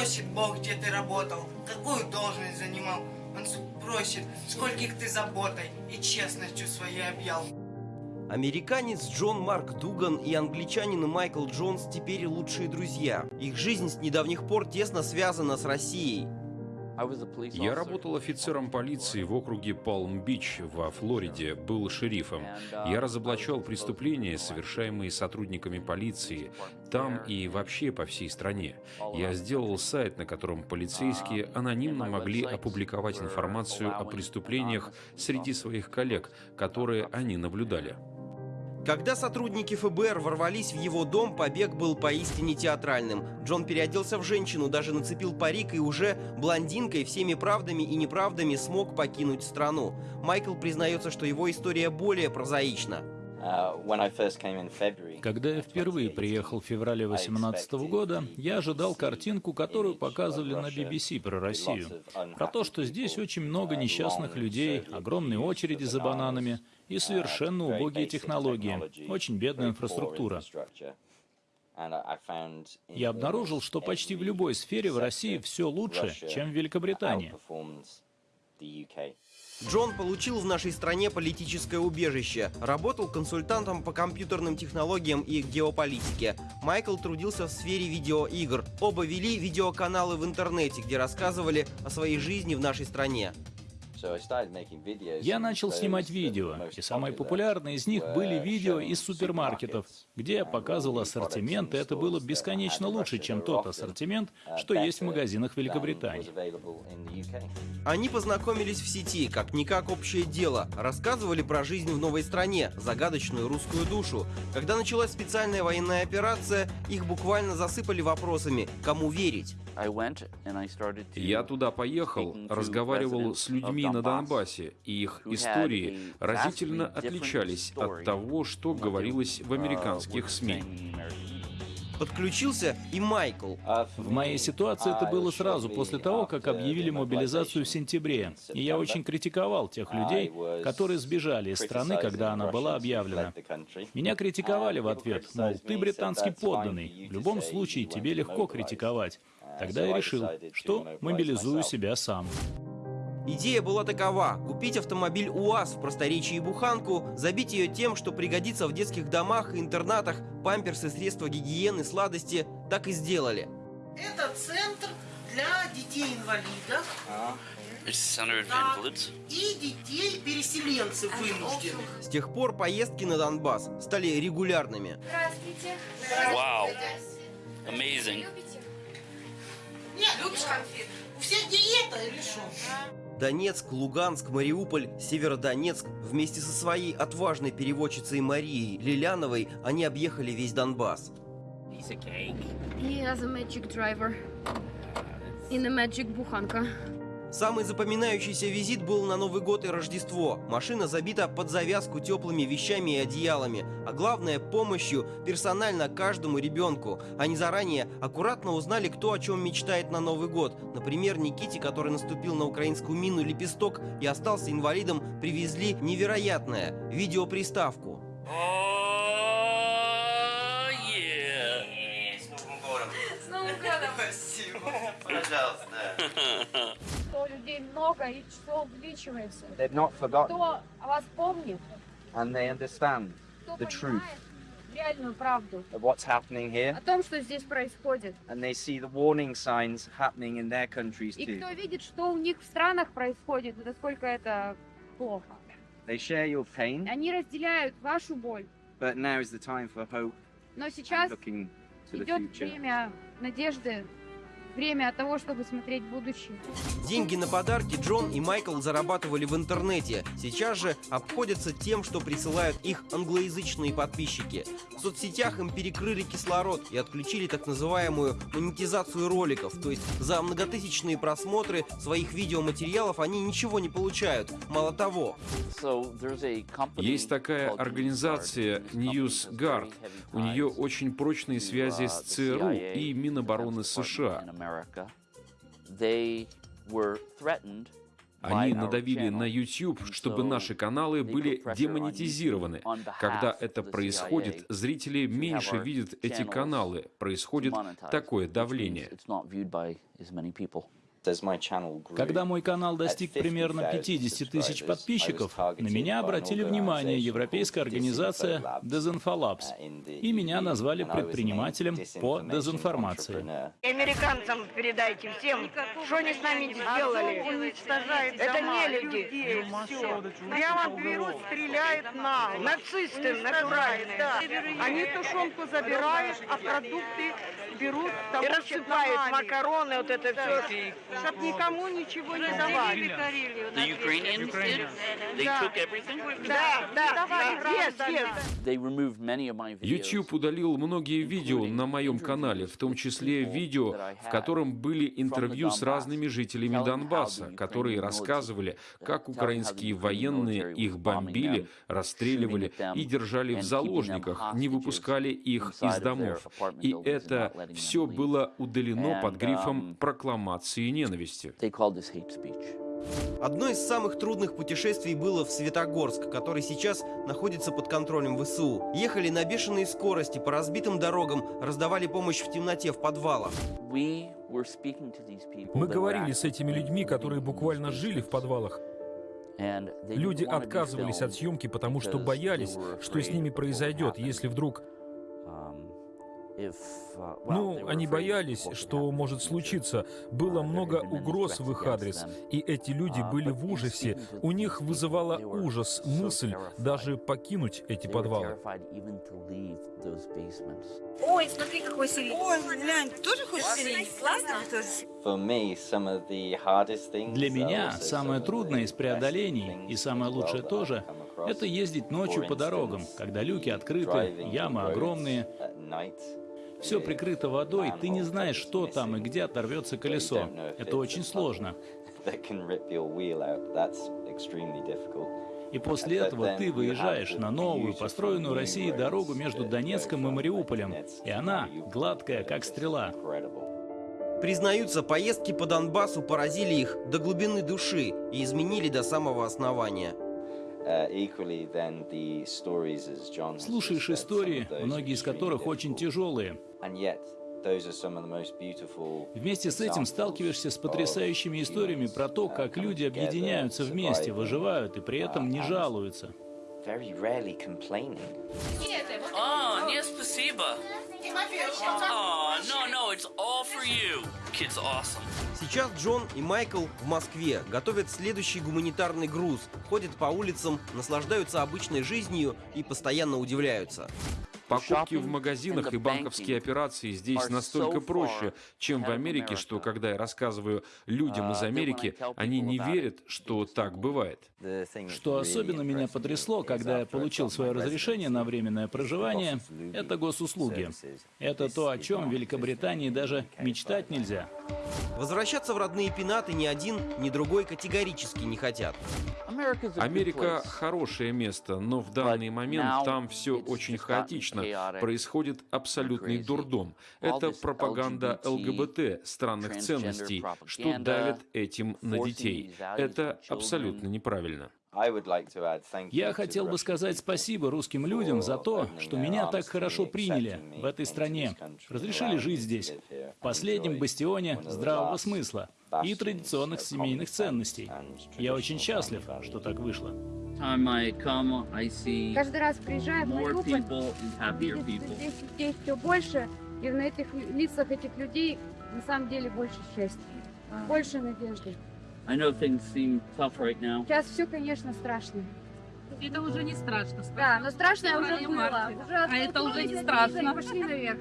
спросит Бог, где ты работал, какую должность занимал. Он спросит, скольких ты заботой и честностью своей объял. Американец Джон Марк Дуган и англичанин Майкл Джонс теперь лучшие друзья. Их жизнь с недавних пор тесно связана с Россией. Я работал офицером полиции в округе Палм-Бич во Флориде, был шерифом. Я разоблачал преступления, совершаемые сотрудниками полиции, там и вообще по всей стране. Я сделал сайт, на котором полицейские анонимно могли опубликовать информацию о преступлениях среди своих коллег, которые они наблюдали. Когда сотрудники ФБР ворвались в его дом, побег был поистине театральным. Джон переоделся в женщину, даже нацепил парик и уже блондинкой всеми правдами и неправдами смог покинуть страну. Майкл признается, что его история более прозаична. Когда я впервые приехал в феврале 2018 года, я ожидал картинку, которую показывали на BBC про Россию. Про то, что здесь очень много несчастных людей, огромные очереди за бананами и совершенно убогие технологии, очень бедная инфраструктура. Я обнаружил, что почти в любой сфере в России все лучше, чем в Великобритании. Джон получил в нашей стране политическое убежище, работал консультантом по компьютерным технологиям и геополитике. Майкл трудился в сфере видеоигр. Оба вели видеоканалы в интернете, где рассказывали о своей жизни в нашей стране. Я начал снимать видео, и самые популярные из них были видео из супермаркетов, где я показывал ассортимент, и это было бесконечно лучше, чем тот ассортимент, что есть в магазинах Великобритании. Они познакомились в сети, как-никак общее дело, рассказывали про жизнь в новой стране, загадочную русскую душу. Когда началась специальная военная операция, их буквально засыпали вопросами, кому верить. Я туда поехал, разговаривал с людьми на Донбассе, и их истории разительно отличались от того, что говорилось в американских СМИ. Подключился и Майкл. В моей ситуации это было сразу после того, как объявили мобилизацию в сентябре. И я очень критиковал тех людей, которые сбежали из страны, когда она была объявлена. Меня критиковали в ответ, мол, ты британский подданный, в любом случае тебе легко критиковать. Тогда я решил, что мобилизую себя сам. Идея была такова – купить автомобиль УАЗ в просторечии Буханку, забить ее тем, что пригодится в детских домах и интернатах, памперсы, средства гигиены, сладости. Так и сделали. Это центр для детей-инвалидов. И детей-переселенцев вынужденных. С тех пор поездки на Донбасс стали регулярными. Здравствуйте. Вау. Amazing. Нет, любишь конфеты? У всех диета или что? Донецк, Луганск, Мариуполь, Северодонецк вместе со своей отважной переводчицей Марией Лиляновой они объехали весь Донбасс. He has a magic driver. In a magic буханка. Самый запоминающийся визит был на Новый год и Рождество. Машина забита под завязку теплыми вещами и одеялами, а главное помощью персонально каждому ребенку. Они заранее аккуратно узнали, кто о чем мечтает на Новый год. Например, Никите, который наступил на украинскую мину «Лепесток» и остался инвалидом, привезли невероятное – видеоприставку. С Новым годом! Спасибо. Пожалуйста. людей много и число увеличивается. They've not forgotten Кто о вас помнит, and they understand the truth реальную правду of what's happening о here том, что здесь происходит. and they see the warning signs happening in their countries И too. кто видит, что у них в странах происходит, и насколько это плохо. They share your pain, Они разделяют вашу боль. but now is the time for hope Но сейчас идет время надежды, время того, чтобы смотреть будущее. Деньги на подарки Джон и Майкл зарабатывали в интернете. Сейчас же обходятся тем, что присылают их англоязычные подписчики. В соцсетях им перекрыли кислород и отключили так называемую монетизацию роликов. То есть за многотысячные просмотры своих видеоматериалов они ничего не получают. Мало того, Есть такая организация NewsGuard. У нее очень прочные связи с ЦРУ и Минобороны США. Они надавили на YouTube, чтобы наши каналы были демонетизированы. Когда это происходит, зрители меньше видят эти каналы. Происходит такое давление. Когда мой канал достиг примерно 50 тысяч подписчиков, на меня обратили внимание европейская организация Desinfolabs, и меня назвали предпринимателем по дезинформации. Американцам передайте всем, что они с нами сделали. Это? не люди. Прямо берут, стреляют на нацисты натуральные. Они тушенку забирают, а продукты берут и рассыпают макароны, вот это все, чтоб никому ничего не давали. The Ukrainians did? They took everything? Да, да, да, есть, есть. YouTube удалил многие видео на моем канале, в том числе видео, в котором были интервью с разными жителями Донбасса, которые рассказывали, как украинские военные их бомбили, расстреливали и держали в заложниках, не выпускали их из домов. И это все было удалено под грифом прокламации ненависти. Одно из самых трудных путешествий было в Светогорск, который сейчас находится под контролем ВСУ. Ехали на бешеной скорости по разбитым дорогам, раздавали помощь в темноте в подвалах. Мы говорили с этими людьми, которые буквально жили в подвалах. Люди отказывались от съемки, потому что боялись, что с ними произойдет, если вдруг... Ну, они боялись, что может случиться. Было много угроз в их адрес, и эти люди были в ужасе. У них вызывала ужас мысль даже покинуть эти подвалы. Ой, смотри, какой сирень. Ой, глянь, тоже хочешь сирень? Классно? Для меня самое трудное из преодолений, и самое лучшее тоже, это ездить ночью по дорогам, когда люки открыты, ямы огромные. Все прикрыто водой, ты не знаешь, что там и где оторвется колесо. Это очень сложно. И после этого ты выезжаешь на новую, построенную Россией дорогу между Донецком и Мариуполем, и она гладкая, как стрела. Признаются, поездки по Донбассу поразили их до глубины души и изменили до самого основания. Слушаешь истории, многие из которых очень тяжелые. Вместе с этим сталкиваешься с потрясающими историями про то, как люди объединяются вместе, выживают и при этом не жалуются. Oh, нет, спасибо. Сейчас Джон и Майкл в Москве готовят следующий гуманитарный груз, ходят по улицам, наслаждаются обычной жизнью и постоянно удивляются. Покупки в магазинах и банковские операции здесь настолько проще, чем в Америке, что когда я рассказываю людям из Америки, они не верят, что так бывает. Что особенно меня потрясло, когда я получил свое разрешение на временное проживание, это госуслуги. Это то, о чем в Великобритании даже мечтать нельзя. Возвращаться в родные пенаты ни один, ни другой категорически не хотят. Америка хорошее место, но в данный момент там все очень хаотично. Происходит абсолютный дурдом. Это пропаганда ЛГБТ, странных ценностей, что давит этим на детей. Это абсолютно неправильно. Я хотел бы сказать спасибо русским людям за то, что меня так хорошо приняли в этой стране, разрешили жить здесь, в последнем бастионе здравого смысла и традиционных семейных ценностей. Я очень счастлив, что так вышло. Каждый раз приезжая в что здесь людей все больше, и на этих лицах этих людей на самом деле больше счастья, больше надежды. I know things seem tough right now. Сейчас все, конечно, страшно. Это уже не страшно. Да, но страшное уже было. Уже А это уже не страшно. Пошли наверх.